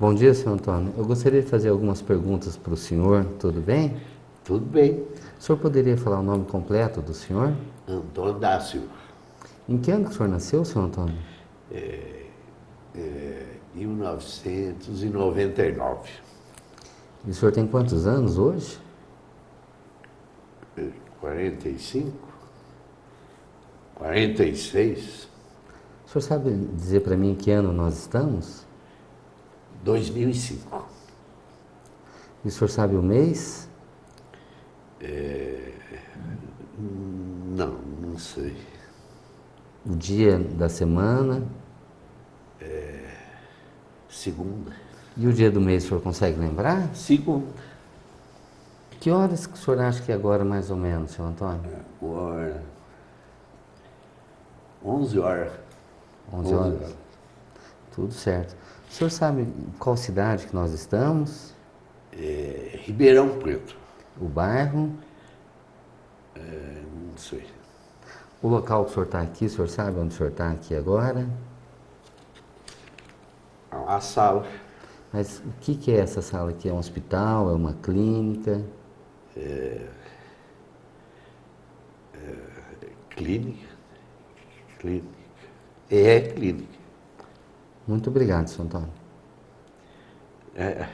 Bom dia, senhor Antônio. Eu gostaria de fazer algumas perguntas para o senhor, tudo bem? Tudo bem. O senhor poderia falar o nome completo do senhor? Antônio Dácio. Em que ano que o senhor nasceu, senhor Antônio? É, é, 1999. E o senhor tem quantos anos hoje? 45? 46? O senhor sabe dizer para mim em que ano nós estamos? 2005. E o senhor sabe o mês? É, não, não sei. O dia da semana? Segunda. E o dia do mês o senhor consegue lembrar? Segunda. Que horas que o senhor acha que é agora, mais ou menos, senhor Antônio? Agora. 11 horas. 11 horas? Tudo certo. O senhor sabe qual cidade que nós estamos? É, Ribeirão Preto. O bairro? É, não sei. O local que o senhor está aqui, o senhor sabe onde o senhor está aqui agora? A sala. Mas o que, que é essa sala aqui? É um hospital? É uma clínica? Clínica. Clínica. É clínica. Muito obrigado, senhor Antônio. É,